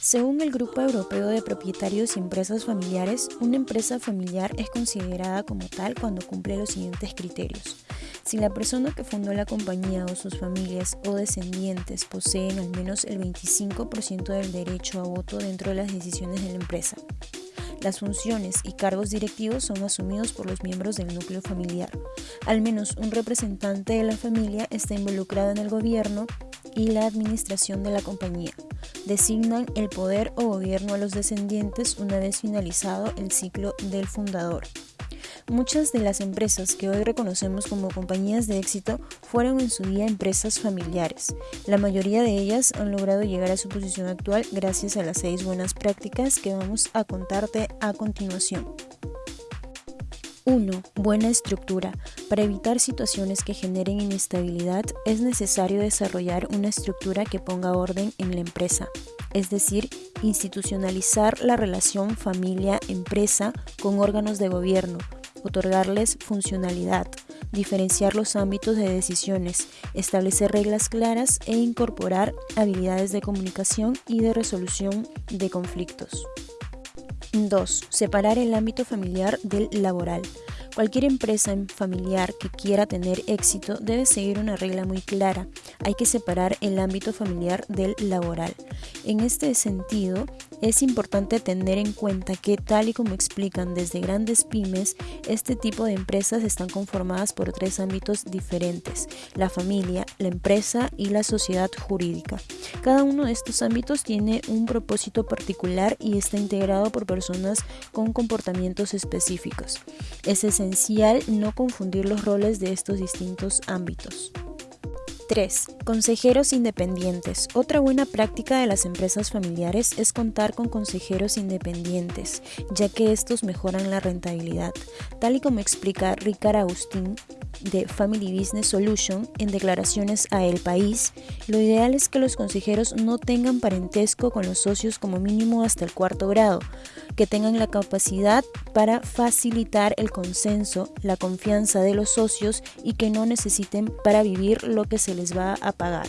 Según el Grupo Europeo de Propietarios y Empresas Familiares, una empresa familiar es considerada como tal cuando cumple los siguientes criterios. Si la persona que fundó la compañía o sus familias o descendientes poseen al menos el 25% del derecho a voto dentro de las decisiones de la empresa. Las funciones y cargos directivos son asumidos por los miembros del núcleo familiar. Al menos un representante de la familia está involucrado en el gobierno y la administración de la compañía. Designan el poder o gobierno a los descendientes una vez finalizado el ciclo del fundador. Muchas de las empresas que hoy reconocemos como compañías de éxito fueron en su día empresas familiares. La mayoría de ellas han logrado llegar a su posición actual gracias a las seis buenas prácticas que vamos a contarte a continuación. 1. Buena estructura. Para evitar situaciones que generen inestabilidad, es necesario desarrollar una estructura que ponga orden en la empresa, es decir, institucionalizar la relación familia-empresa con órganos de gobierno, otorgarles funcionalidad, diferenciar los ámbitos de decisiones, establecer reglas claras e incorporar habilidades de comunicación y de resolución de conflictos. 2. Separar el ámbito familiar del laboral. Cualquier empresa familiar que quiera tener éxito debe seguir una regla muy clara. Hay que separar el ámbito familiar del laboral. En este sentido, es importante tener en cuenta que, tal y como explican desde grandes pymes, este tipo de empresas están conformadas por tres ámbitos diferentes, la familia, la empresa y la sociedad jurídica. Cada uno de estos ámbitos tiene un propósito particular y está integrado por personas con comportamientos específicos. Es esencial no confundir los roles de estos distintos ámbitos. 3. Consejeros independientes. Otra buena práctica de las empresas familiares es contar con consejeros independientes, ya que estos mejoran la rentabilidad. Tal y como explica Ricard Agustín, de Family Business Solution en declaraciones a El País, lo ideal es que los consejeros no tengan parentesco con los socios como mínimo hasta el cuarto grado, que tengan la capacidad para facilitar el consenso, la confianza de los socios y que no necesiten para vivir lo que se les va a pagar.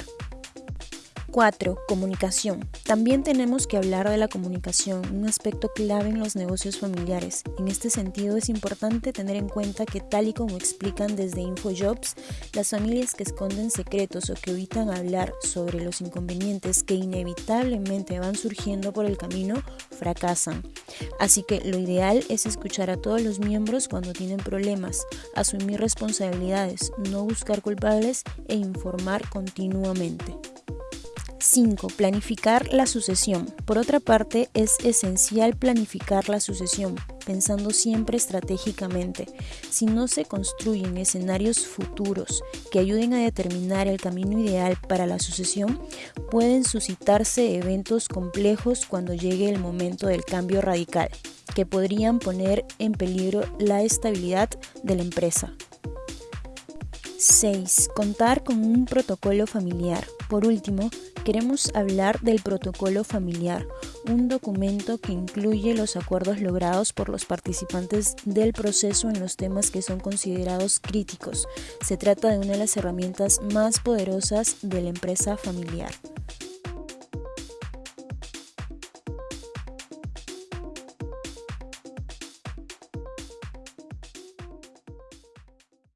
4. Comunicación. También tenemos que hablar de la comunicación, un aspecto clave en los negocios familiares. En este sentido es importante tener en cuenta que tal y como explican desde InfoJobs, las familias que esconden secretos o que evitan hablar sobre los inconvenientes que inevitablemente van surgiendo por el camino fracasan. Así que lo ideal es escuchar a todos los miembros cuando tienen problemas, asumir responsabilidades, no buscar culpables e informar continuamente. 5. Planificar la sucesión. Por otra parte, es esencial planificar la sucesión, pensando siempre estratégicamente. Si no se construyen escenarios futuros que ayuden a determinar el camino ideal para la sucesión, pueden suscitarse eventos complejos cuando llegue el momento del cambio radical, que podrían poner en peligro la estabilidad de la empresa. 6. Contar con un protocolo familiar. Por último, queremos hablar del protocolo familiar, un documento que incluye los acuerdos logrados por los participantes del proceso en los temas que son considerados críticos. Se trata de una de las herramientas más poderosas de la empresa familiar.